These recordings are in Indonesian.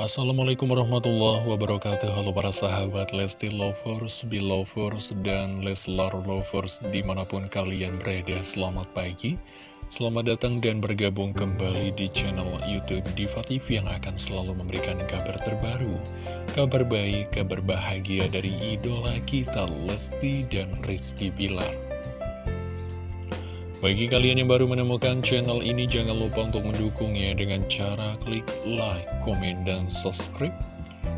Assalamualaikum warahmatullahi wabarakatuh. Halo para sahabat Lesti Lovers, Belovers, dan Leslar Lovers di mana pun kalian berada Selamat pagi. Selamat datang dan bergabung kembali di channel Youtube Diva TV yang akan selalu memberikan kabar terbaru Kabar baik, kabar bahagia dari idola kita Lesti dan Rizky Bilar bagi kalian yang baru menemukan channel ini, jangan lupa untuk mendukungnya dengan cara klik like, komen, dan subscribe.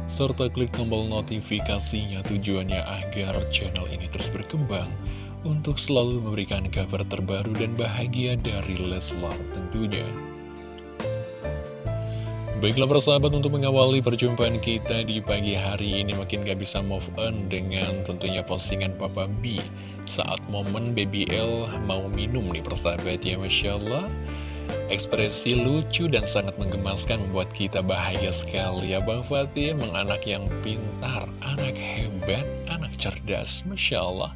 Serta klik tombol notifikasinya tujuannya agar channel ini terus berkembang untuk selalu memberikan kabar terbaru dan bahagia dari Leslar tentunya. Baiklah persahabat untuk mengawali perjumpaan kita di pagi hari ini makin gak bisa move on dengan tentunya postingan Papa B saat momen BBL mau minum nih persahabat ya Masya Allah Ekspresi lucu dan sangat menggemaskan membuat kita bahagia sekali ya Bang Fatih. Emang anak yang pintar, anak hebat, anak cerdas Masya Allah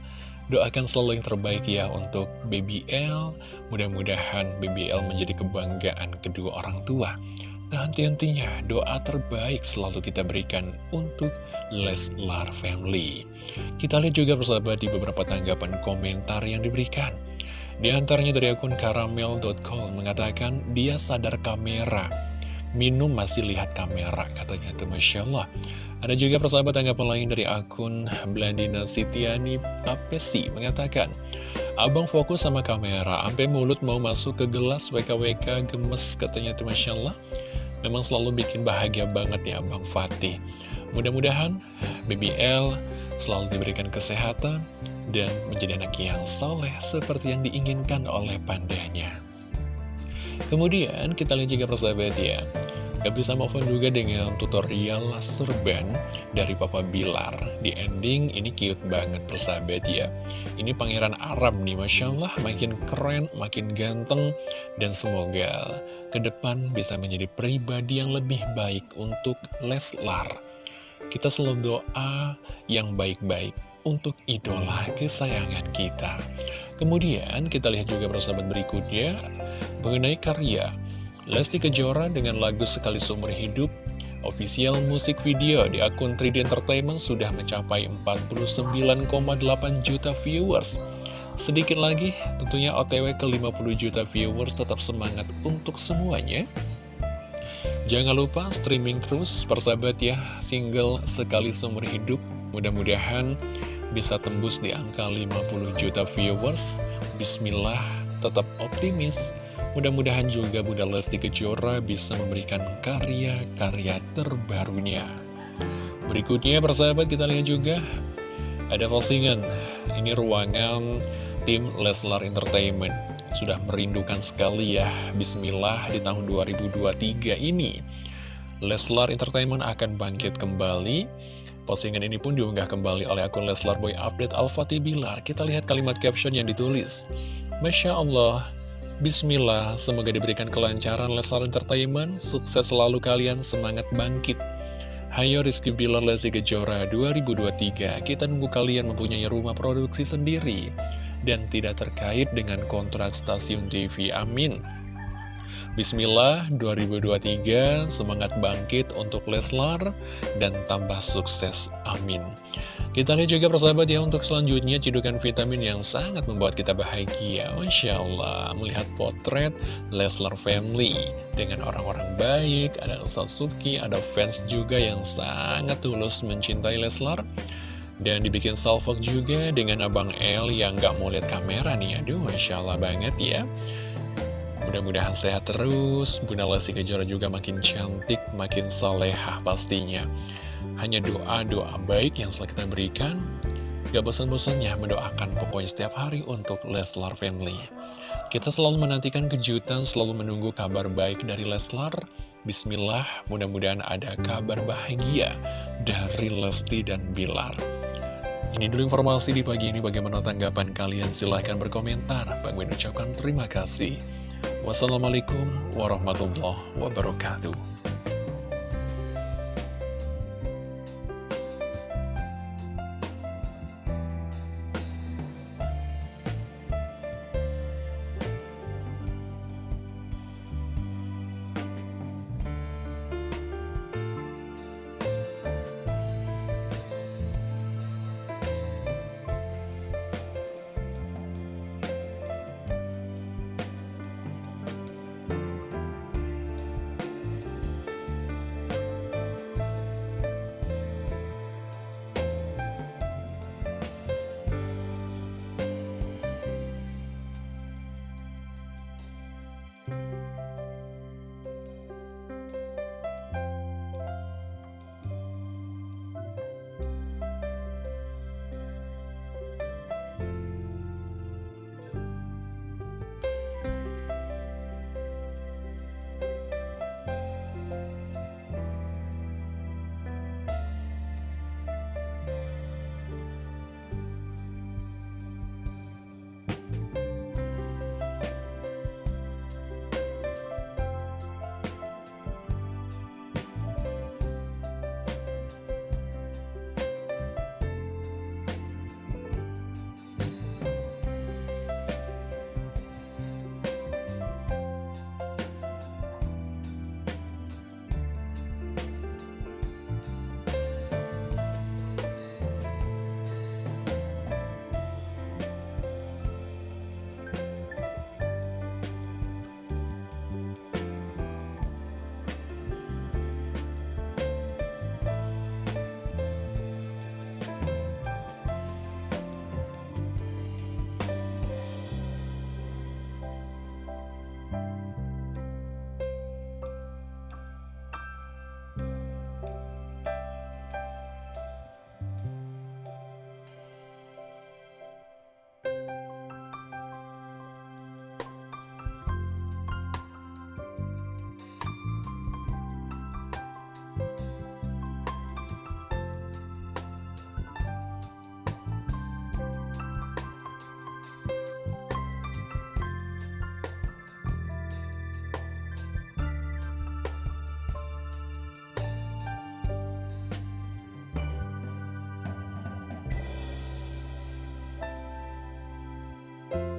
Doakan selalu yang terbaik ya untuk BBL Mudah-mudahan BBL menjadi kebanggaan kedua orang tua dan henti-hentinya doa terbaik selalu kita berikan untuk Leslar Family. Kita lihat juga persahabat di beberapa tanggapan komentar yang diberikan. Di antaranya dari akun karamel.com mengatakan dia sadar kamera. Minum masih lihat kamera katanya itu Masya Allah. Ada juga persahabat tanggapan lain dari akun Blandina Sitiani Papesi mengatakan Abang fokus sama kamera, sampai mulut mau masuk ke gelas WKWK gemes katanya itu Masya Allah Memang selalu bikin bahagia banget ya Abang Fatih Mudah-mudahan BBL selalu diberikan kesehatan dan menjadi anak yang soleh seperti yang diinginkan oleh pandanya. Kemudian kita lihat juga persahabat ya, Gak bisa move juga dengan tutorial serban dari Papa Bilar. Di ending ini cute banget persahabat ya. Ini pangeran Arab nih Masya Allah makin keren, makin ganteng Dan semoga ke depan bisa menjadi pribadi yang lebih baik untuk Leslar. Kita selalu doa yang baik-baik untuk idola kesayangan kita. Kemudian kita lihat juga persahabat berikutnya Mengenai karya Lesti Kejora dengan lagu Sekali Seumur Hidup Official musik video di akun 3D Entertainment sudah mencapai 49,8 juta viewers. Sedikit lagi, tentunya OTW ke 50 juta viewers tetap semangat untuk semuanya. Jangan lupa streaming terus persahabat ya Single Sekali Seumur Hidup. Mudah-mudahan bisa tembus di angka 50 juta viewers. Bismillah tetap optimis Mudah-mudahan juga Bunda Lesti Kejora bisa memberikan karya-karya terbarunya. Berikutnya persahabat kita lihat juga ada postingan. Ini ruangan tim Leslar Entertainment. Sudah merindukan sekali ya, Bismillah di tahun 2023 ini. Leslar Entertainment akan bangkit kembali. Postingan ini pun diunggah kembali oleh akun Leslar Boy Update Al-Fatih Bilar. Kita lihat kalimat caption yang ditulis. Masya Allah, Bismillah, semoga diberikan kelancaran Leslar Entertainment, sukses selalu kalian, semangat bangkit. Hayo Rizky Bilar Lesti Kejora 2023, kita nunggu kalian mempunyai rumah produksi sendiri dan tidak terkait dengan kontrak stasiun TV, amin. Bismillah 2023, semangat bangkit untuk Leslar dan tambah sukses, amin. Kita lihat juga persahabat ya untuk selanjutnya cidukan vitamin yang sangat membuat kita bahagia. Masya Allah melihat potret Leslar Family dengan orang-orang baik Ada Ustaz Subki, ada fans juga yang sangat tulus mencintai Leslar. Dan dibikin salvok juga dengan Abang El yang gak mau lihat kamera nih. Aduh Masya Allah banget ya. Mudah-mudahan sehat terus. Bunda Lesti Kejora juga makin cantik, makin solehah pastinya hanya doa-doa baik yang selalu kita berikan. Gak bosan-bosannya mendoakan pokoknya setiap hari untuk Leslar Family. Kita selalu menantikan kejutan, selalu menunggu kabar baik dari Leslar. Bismillah, mudah-mudahan ada kabar bahagia dari Lesti dan Bilar. Ini dulu informasi di pagi ini. Bagaimana tanggapan kalian? Silahkan berkomentar. Bang ucapkan terima kasih. Wassalamualaikum warahmatullahi wabarakatuh